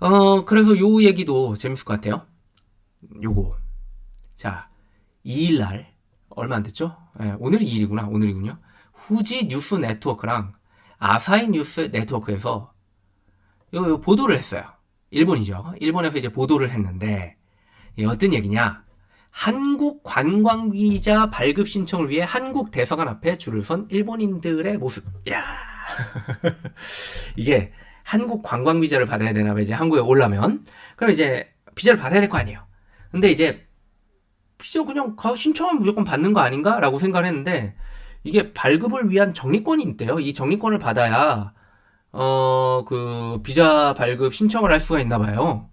어, 그래서 요 얘기도 재밌을 것 같아요. 요거. 자, 2일날, 얼마 안 됐죠? 예, 오늘이 2일이구나, 오늘이군요. 후지 뉴스 네트워크랑 아사히 뉴스 네트워크에서 요, 요 보도를 했어요. 일본이죠. 일본에서 이제 보도를 했는데, 예, 어떤 얘기냐. 한국 관광비자 발급 신청을 위해 한국 대사관 앞에 줄을 선 일본인들의 모습. 야 이게 한국 관광 비자를 받아야 되나 봐 이제 한국에 올라면 그럼 이제 비자를 받아야 될 거 아니에요. 근데 이제 비자 그냥 가 신청하면 무조건 받는 거 아닌가라고 생각을 했는데 이게 발급을 위한 정리권이 있대요. 이 정리권을 받아야 어 그 비자 발급 신청을 할 수가 있나 봐요.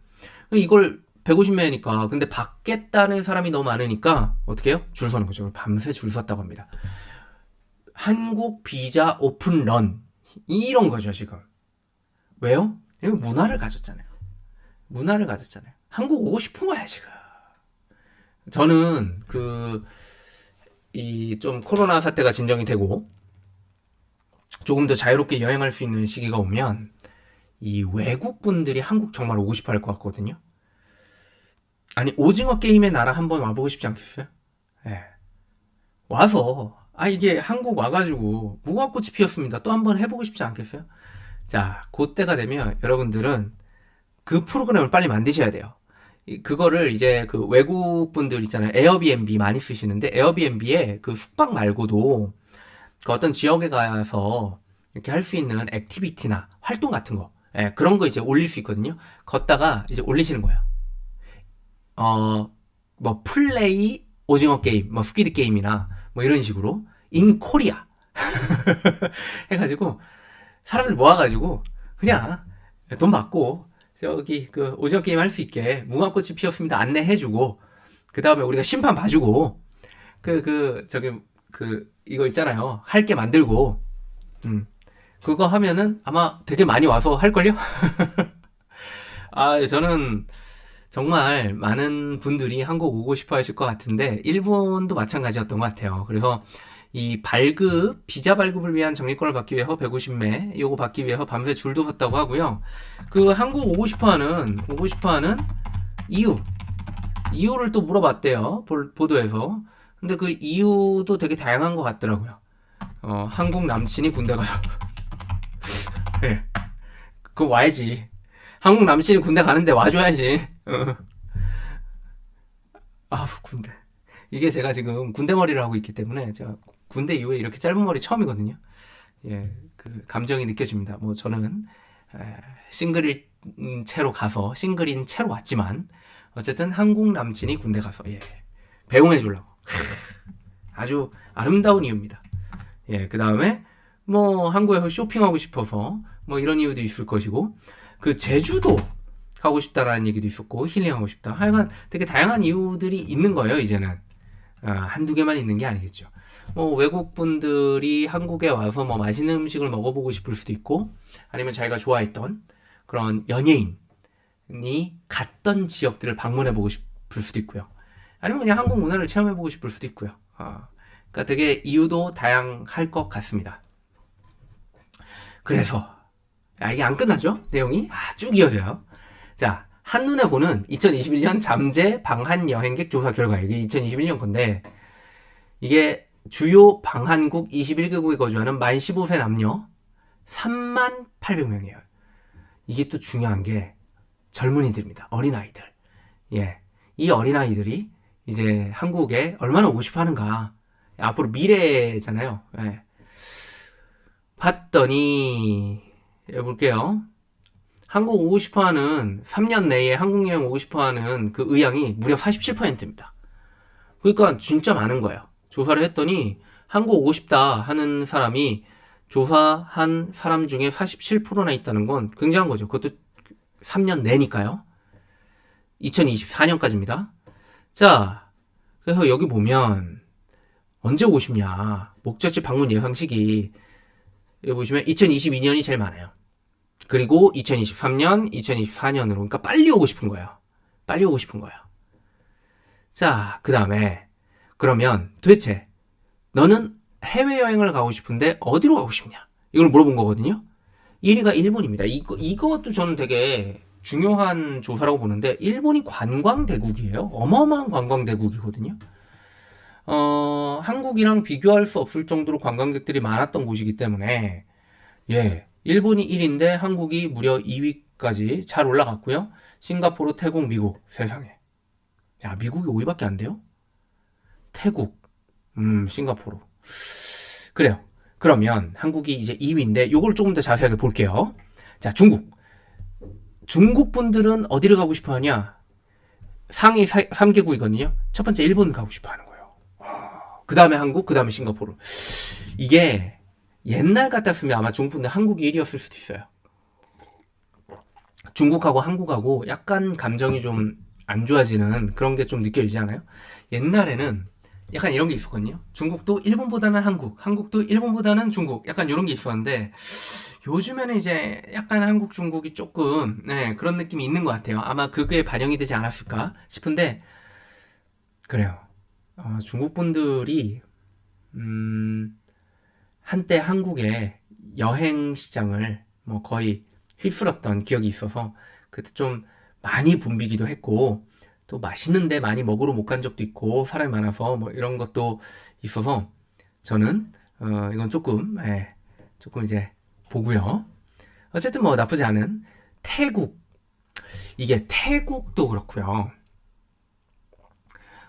이걸 150매니까 근데 받겠다는 사람이 너무 많으니까 어떻게 해요? 줄 서는 거죠. 밤새 줄 섰다고 합니다. 한국 비자 오픈런 이런 거죠 지금. 왜요? 여기 문화를 가졌잖아요. 문화를 가졌잖아요. 한국 오고 싶은 거야, 지금. 저는 그, 이 좀 코로나 사태가 진정이 되고, 조금 더 자유롭게 여행할 수 있는 시기가 오면, 이 외국 분들이 한국 정말 오고 싶어 할 것 같거든요. 아니, 오징어 게임의 나라 한번 와보고 싶지 않겠어요? 예. 네. 와서, 아, 이게 한국 와가지고 무궁화꽃이 피었습니다. 또 한번 해보고 싶지 않겠어요? 자, 그때가 되면 여러분들은 그 프로그램을 빨리 만드셔야 돼요. 그거를 이제 그 외국 분들 있잖아요. 에어비앤비 많이 쓰시는데 에어비앤비에 그 숙박 말고도 그 어떤 지역에 가서 이렇게 할 수 있는 액티비티나 활동 같은 거 예, 그런 거 이제 올릴 수 있거든요. 걷다가 이제 올리시는 거예요. 어, 뭐 플레이 오징어 게임, 뭐 Squid Game이나 뭐 이런 식으로 in Korea 해가지고 사람들 모아가지고 그냥 돈 받고 저기 그 오징어 게임 할 수 있게 무궁화꽃이 피었습니다 안내해주고 그 다음에 우리가 심판 봐주고 그그 그 저기 그 이거 있잖아요. 할 게 만들고. 음. 그거 하면은 아마 되게 많이 와서 할걸요? 아 저는 정말 많은 분들이 한국 오고 싶어 하실 것 같은데 일본도 마찬가지였던 것 같아요. 그래서 이 발급, 비자 발급을 위한 정리권을 받기 위해서 150매, 요거 받기 위해서 밤새 줄도 섰다고 하고요. 그 한국 오고 싶어 하는, 오고 싶어 하는 이유. 이유를 또 물어봤대요. 보도에서. 근데 그 이유도 되게 다양한 것 같더라고요. 어, 한국 남친이 군대 가서. 예. 네. 그거 와야지. 한국 남친이 군대 가는데 와줘야지. 어. 아, 군대. 이게 제가 지금 군대 머리를 하고 있기 때문에 제가 군대 이후에 이렇게 짧은 머리 처음이거든요. 예, 그 감정이 느껴집니다. 뭐 저는 에, 싱글인 채로 가서 싱글인 채로 왔지만 어쨌든 한국 남친이 군대 가서 예, 배웅해 주려고 아주 아름다운 이유입니다. 예, 그 다음에 뭐 한국에서 쇼핑하고 싶어서 뭐 이런 이유도 있을 것이고 그 제주도 가고 싶다라는 얘기도 있었고 힐링하고 싶다. 하여간 되게 다양한 이유들이 있는 거예요 이제는. 아, 한두 개만 있는 게 아니겠죠. 뭐 외국 분들이 한국에 와서 뭐 맛있는 음식을 먹어보고 싶을 수도 있고 아니면 자기가 좋아했던 그런 연예인이 갔던 지역들을 방문해보고 싶을 수도 있고요. 아니면 그냥 한국 문화를 체험해보고 싶을 수도 있고요. 아, 그러니까 되게 이유도 다양할 것 같습니다. 그래서 아, 이게 안 끝나죠? 내용이 아, 쭉 이어져요. 자, 한눈에 보는 2021년 잠재 방한 여행객 조사 결과 이게 2021년 건데 이게 주요 방한국 21개국에 거주하는 만 15세 남녀 3만 800명이에요. 이게 또 중요한 게 젊은이들입니다. 어린아이들. 예. 이 어린아이들이 이제 한국에 얼마나 오고 싶어 하는가. 앞으로 미래잖아요. 예. 봤더니, 해볼게요. 한국 오고 싶어 하는 3년 내에 한국 여행 오고 싶어 하는 그 의향이 무려 47%입니다. 그러니까 진짜 많은 거예요. 조사를 했더니 한국 오고 싶다 하는 사람이 조사한 사람 중에 47%나 있다는 건 굉장한 거죠. 그것도 3년 내니까요. 2024년까지입니다. 자, 그래서 여기 보면 언제 오고 싶냐. 목적지 방문 예상 시기 여기 보시면 2022년이 제일 많아요. 그리고 2023년, 2024년으로 그러니까 빨리 오고 싶은 거예요. 빨리 오고 싶은 거예요. 자, 그 다음에 그러면 도대체 너는 해외여행을 가고 싶은데 어디로 가고 싶냐? 이걸 물어본 거거든요. 1위가 일본입니다. 이거, 이것도 저는 되게 중요한 조사라고 보는데 일본이 관광 대국이에요. 어마어마한 관광 대국이거든요. 어, 한국이랑 비교할 수 없을 정도로 관광객들이 많았던 곳이기 때문에 예, 일본이 1위인데 한국이 무려 2위까지 잘 올라갔고요. 싱가포르, 태국, 미국 세상에. 야, 미국이 5위밖에 안 돼요? 태국, 음, 싱가포르. 그래요. 그러면 한국이 이제 2위인데 요걸 조금 더 자세하게 볼게요. 자, 중국. 중국 분들은 어디를 가고 싶어 하냐? 상위 3개국이거든요. 첫 번째 일본 가고 싶어 하는 거예요. 그 다음에 한국, 그 다음에 싱가포르. 이게 옛날 같았으면 아마 중국 분들 한국이 1위였을 수도 있어요. 중국하고 한국하고 약간 감정이 좀 안 좋아지는 그런 게 좀 느껴지지 않아요? 옛날에는 약간 이런 게 있었거든요. 중국도 일본보다는 한국, 한국도 일본보다는 중국, 약간 이런 게 있었는데 요즘에는 이제 약간 한국, 중국이 조금 네, 그런 느낌이 있는 것 같아요. 아마 그게 반영이 되지 않았을까 싶은데 그래요. 어, 중국 분들이 음, 한때 한국의 여행 시장을 뭐 거의 휩쓸었던 기억이 있어서 그때 좀 많이 붐비기도 했고 또 맛있는데 많이 먹으러 못 간 적도 있고 사람이 많아서 뭐 이런 것도 있어서 저는 어 이건 조금 예, 조금 이제 보고요. 어쨌든 뭐 나쁘지 않은 태국 이게 태국도 그렇고요.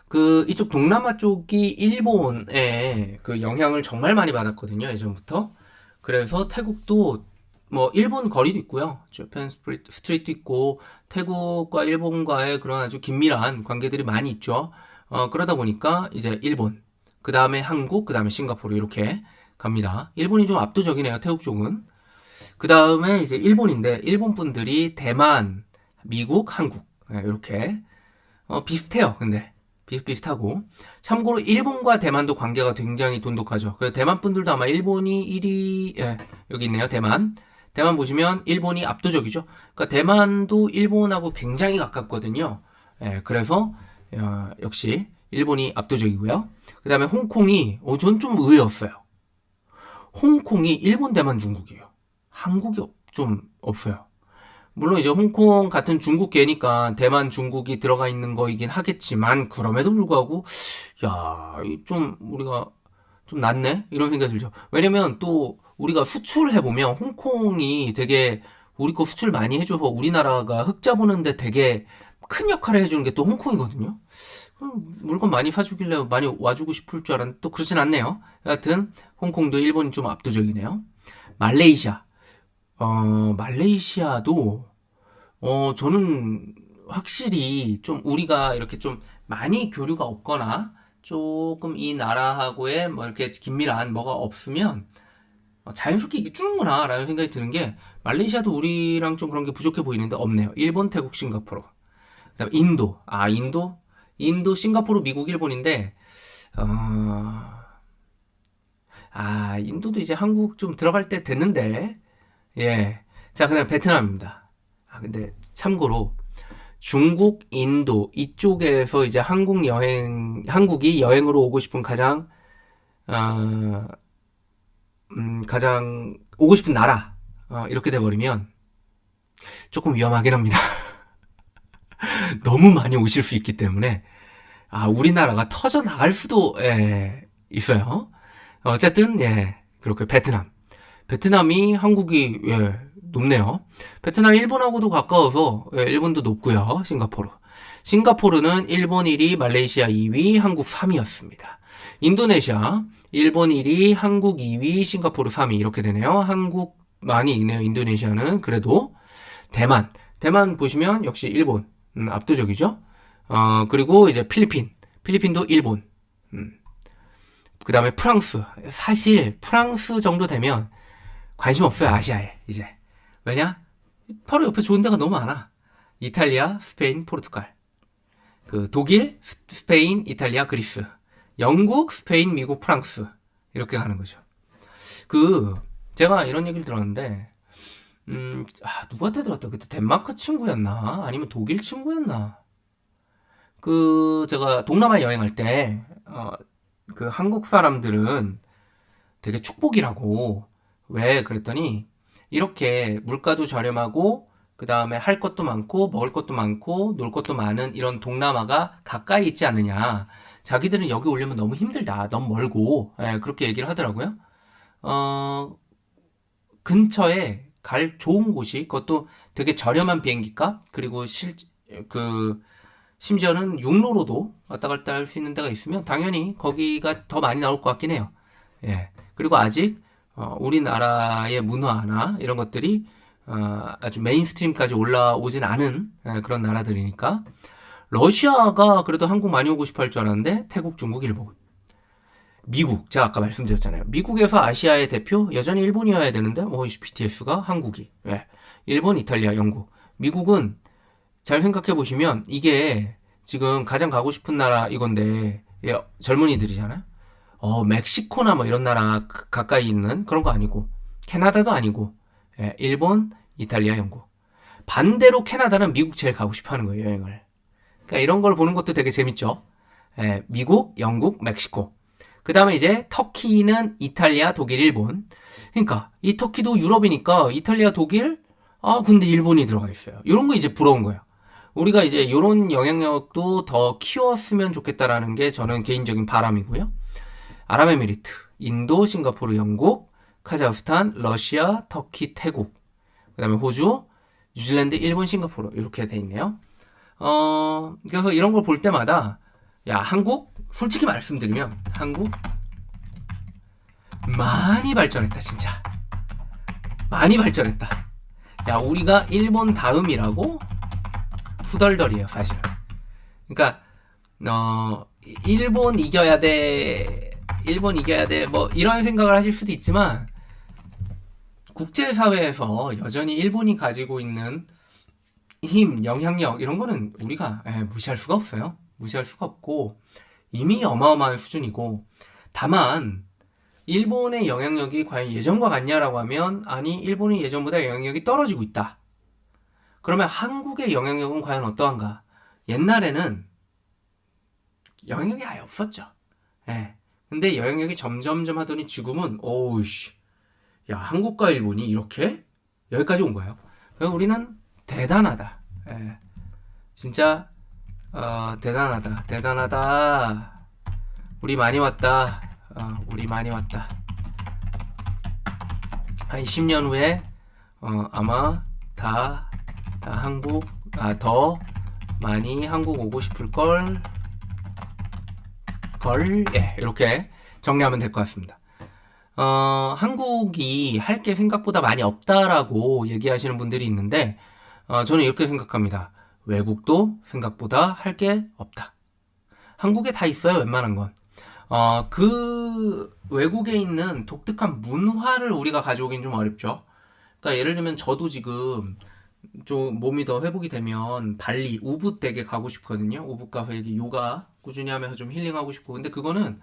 그 이쪽 동남아 쪽이 일본의 그 영향을 정말 많이 받았거든요 예전부터. 그래서 태국도 뭐 일본 거리도 있고요. Japan Street 있고 태국과 일본과의 그런 아주 긴밀한 관계들이 많이 있죠. 어, 그러다 보니까 이제 일본, 그 다음에 한국, 그 다음에 싱가포르 이렇게 갑니다. 일본이 좀 압도적이네요. 태국 쪽은. 그 다음에 이제 일본인데 일본 분들이 대만, 미국, 한국 네, 이렇게 어, 비슷해요. 근데 비슷비슷하고 참고로 일본과 대만도 관계가 굉장히 돈독하죠. 그래서 대만 분들도 아마 일본이 1위 예, 여기 있네요. 대만 대만 보시면 일본이 압도적이죠. 그러니까 대만도 일본하고 굉장히 가깝거든요. 예, 그래서 어, 역시 일본이 압도적이고요. 그 다음에 홍콩이 어, 전 좀 의외였어요. 홍콩이 일본, 대만, 중국이에요. 한국이 좀 없어요. 물론 이제 홍콩 같은 중국계니까 대만, 중국이 들어가 있는 거이긴 하겠지만 그럼에도 불구하고 야, 좀 우리가 좀 낫네 이런 생각이 들죠. 왜냐면 또 우리가 수출을 해보면 홍콩이 되게 우리 거 수출 많이 해줘서 우리나라가 흑자 보는데 되게 큰 역할을 해주는 게 또 홍콩이거든요. 물건 많이 사주길래 많이 와주고 싶을 줄 알았는데 또 그렇진 않네요. 여하튼 홍콩도 일본이 좀 압도적이네요. 말레이시아. 어, 말레이시아도 어, 저는 확실히 좀 우리가 이렇게 좀 많이 교류가 없거나 조금 이 나라하고의 뭐 이렇게 긴밀한 뭐가 없으면 어, 자연스럽게 이게 죽는구나 라는 생각이 드는 게 말레이시아도 우리랑 좀 그런 게 부족해 보이는데 없네요. 일본, 태국, 싱가포르. 그 다음 인도. 아 인도, 인도, 싱가포르, 미국, 일본인데 어... 아 인도도 이제 한국 좀 들어갈 때 됐는데 예. 자 그다음 베트남입니다. 아 근데 참고로 중국, 인도 이쪽에서 이제 한국 여행 한국이 여행으로 오고 싶은 가장 어, 음, 가장 오고 싶은 나라 어, 이렇게 돼버리면 조금 위험하긴 합니다. 너무 많이 오실 수 있기 때문에 아 우리나라가 터져 나갈 수도 예, 있어요. 어쨌든 예 그렇게 베트남 베트남이 한국이 예, 높네요. 베트남 일본하고도 가까워서 예, 일본도 높고요. 싱가포르 싱가포르는 일본 1위, 말레이시아 2위, 한국 3위였습니다. 인도네시아 일본 1위, 한국 2위, 싱가포르 3위 이렇게 되네요. 한국 많이 있네요. 인도네시아는 그래도 대만, 대만 보시면 역시 일본 음, 압도적이죠. 어 그리고 이제 필리핀, 필리핀도 일본. 음. 그 다음에 프랑스. 사실 프랑스 정도 되면 관심 없어요 아시아에 이제 왜냐? 바로 옆에 좋은 데가 너무 많아. 이탈리아, 스페인, 포르투갈. 그 독일, 스페인, 이탈리아, 그리스. 영국, 스페인, 미국, 프랑스 이렇게 가는 거죠. 그 제가 이런 얘기를 들었는데 음, 아, 누구한테 들었다. 그때 덴마크 친구였나? 아니면 독일 친구였나? 그 제가 동남아 여행할 때 어, 그 한국 사람들은 되게 축복이라고 왜 그랬더니 이렇게 물가도 저렴하고 그 다음에 할 것도 많고 먹을 것도 많고 놀 것도 많은 이런 동남아가 가까이 있지 않느냐. 자기들은 여기 오려면 너무 힘들다. 너무 멀고 예, 그렇게 얘기를 하더라고요. 어, 근처에 갈 좋은 곳이 그것도 되게 저렴한 비행기값 그리고 실 그 심지어는 육로로도 왔다 갔다 할 수 있는 데가 있으면 당연히 거기가 더 많이 나올 것 같긴 해요. 예. 그리고 아직 어, 우리나라의 문화나 이런 것들이 어, 아주 mainstream까지 올라오진 않은 예, 그런 나라들이니까 러시아가 그래도 한국 많이 오고 싶어 할 줄 알았는데 태국, 중국, 일본. 미국, 제가 아까 말씀드렸잖아요. 미국에서 아시아의 대표 여전히 일본이어야 되는데 뭐 BTS가 한국이. 예. 일본, 이탈리아, 영국. 미국은 잘 생각해 보시면 이게 지금 가장 가고 싶은 나라 이건데 예, 젊은이들이잖아요. 어, 멕시코나 뭐 이런 나라 가까이 있는 그런 거 아니고 캐나다도 아니고 예, 일본, 이탈리아, 영국. 반대로 캐나다는 미국 제일 가고 싶어 하는 거예요, 여행을. 그러니까 이런 걸 보는 것도 되게 재밌죠. 예, 미국, 영국, 멕시코. 그 다음에 이제 터키는 이탈리아, 독일, 일본. 그러니까 이 터키도 유럽이니까 이탈리아, 독일, 아 근데 일본이 들어가 있어요. 이런 거 이제 부러운 거예요. 우리가 이제 이런 영향력도 더 키웠으면 좋겠다라는 게 저는 개인적인 바람이고요. 아랍에미리트, 인도, 싱가포르, 영국, 카자흐스탄, 러시아, 터키, 태국, 그 다음에 호주, 뉴질랜드, 일본, 싱가포르 이렇게 돼 있네요. 어, 그래서 이런 걸 볼 때마다 야 한국 솔직히 말씀드리면 한국 많이 발전했다 진짜 많이 발전했다. 야 우리가 일본 다음이라고 후덜덜이에요 사실은. 그러니까 어 일본 이겨야 돼 일본 이겨야 돼 뭐 이런 생각을 하실 수도 있지만 국제사회에서 여전히 일본이 가지고 있는 힘, 영향력 이런 거는 우리가 예, 무시할 수가 없어요. 무시할 수가 없고 이미 어마어마한 수준이고 다만 일본의 영향력이 과연 예전과 같냐라고 하면 아니 일본이 예전보다 영향력이 떨어지고 있다. 그러면 한국의 영향력은 과연 어떠한가? 옛날에는 영향력이 아예 없었죠. 예. 근데 영향력이 점점점 하더니 지금은 오우씨 야 한국과 일본이 이렇게 여기까지 온 거예요. 우리는 대단하다. 예. 진짜 어, 대단하다. 대단하다. 우리 많이 왔다. 어, 우리 많이 왔다. 한 10년 후에 어, 아마 다, 다 한국 아, 더 많이 한국 오고 싶을 걸. 걸, 예, 이렇게 정리하면 될 것 같습니다. 어, 한국이 할 게 생각보다 많이 없다라고 얘기하시는 분들이 있는데, 어, 저는 이렇게 생각합니다. 외국도 생각보다 할 게 없다. 한국에 다 있어요, 웬만한 건. 어, 그 외국에 있는 독특한 문화를 우리가 가져오긴 좀 어렵죠. 그러니까 예를 들면 저도 지금 좀 몸이 더 회복이 되면 발리, 우붓 되게 가고 싶거든요. 우붓 가서 이렇게 요가 꾸준히 하면서 좀 힐링하고 싶고. 근데 그거는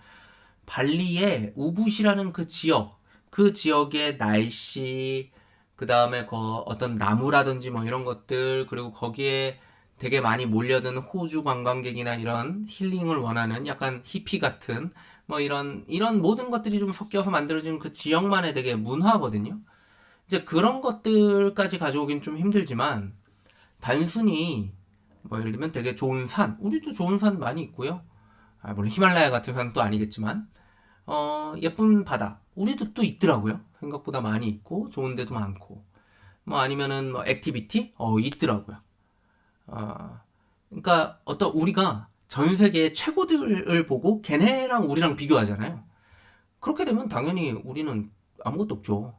발리의 우붓이라는 그 지역, 그 지역의 날씨, 그 다음에 그 어떤 나무라든지 뭐 이런 것들, 그리고 거기에 되게 많이 몰려든 호주 관광객이나 이런 힐링을 원하는 약간 히피 같은 뭐 이런 이런 모든 것들이 좀 섞여서 만들어진 그 지역만의 되게 문화거든요. 이제 그런 것들까지 가져오긴 좀 힘들지만 단순히 뭐 예를 들면 되게 좋은 산, 우리도 좋은 산 많이 있고요. 아, 물론 히말라야 같은 또 아니겠지만 어, 예쁜 바다. 우리도 또 있더라고요. 생각보다 많이 있고, 좋은 데도 많고. 뭐 아니면은 뭐 activity? 어, 있더라고요. 어, 그러니까 어떤 우리가 전 세계의 최고들을 보고 걔네랑 우리랑 비교하잖아요. 그렇게 되면 당연히 우리는 아무것도 없죠.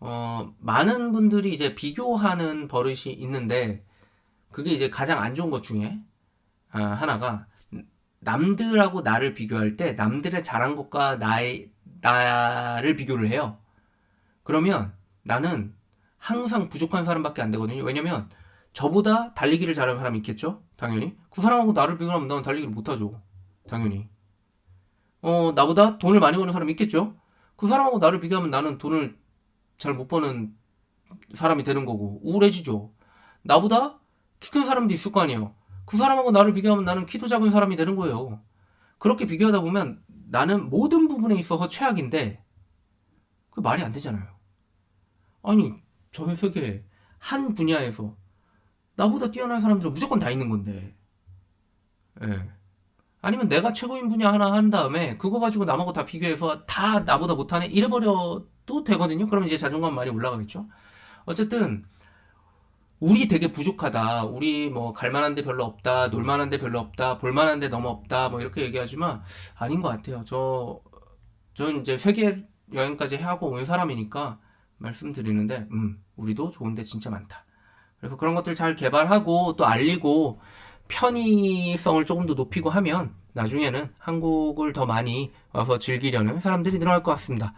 어, 많은 분들이 이제 비교하는 버릇이 있는데, 그게 이제 가장 안 좋은 것 중에 아, 하나가 남들하고 나를 비교할 때 남들의 잘한 것과 나의 나를 비교를 해요. 그러면 나는 항상 부족한 사람밖에 안 되거든요. 왜냐면 저보다 달리기를 잘하는 사람이 있겠죠? 당연히. 그 사람하고 나를 비교하면 나는 달리기를 못하죠. 당연히. 어, 나보다 돈을 많이 버는 사람이 있겠죠? 그 사람하고 나를 비교하면 나는 돈을 잘 못 버는 사람이 되는 거고, 우울해지죠. 나보다 키 큰 사람도 있을 거 아니에요. 그 사람하고 나를 비교하면 나는 키도 작은 사람이 되는 거예요. 그렇게 비교하다 보면 나는 모든 부분에 있어서 최악인데 그 말이 안 되잖아요. 아니 전 세계 한 분야에서 나보다 뛰어난 사람들은 무조건 다 있는 건데. 예. 아니면 내가 최고인 분야 하나 한 다음에 그거 가지고 남하고 다 비교해서 다 나보다 못하네 이래버려도 되거든요. 그럼 이제 자존감 많이 올라가겠죠. 어쨌든 우리 되게 부족하다. 우리 뭐 갈만한 데 별로 없다. 놀만한 데 별로 없다. 볼만한 데 너무 없다. 뭐 이렇게 얘기하지만 아닌 것 같아요. 저, 전 이제 세계 여행까지 하고 온 사람이니까 말씀드리는데, 음, 우리도 좋은 데 진짜 많다. 그래서 그런 것들 잘 개발하고 또 알리고 편의성을 조금 더 높이고 하면 나중에는 한국을 더 많이 와서 즐기려는 사람들이 늘어날 것 같습니다.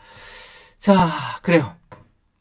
자, 그래요.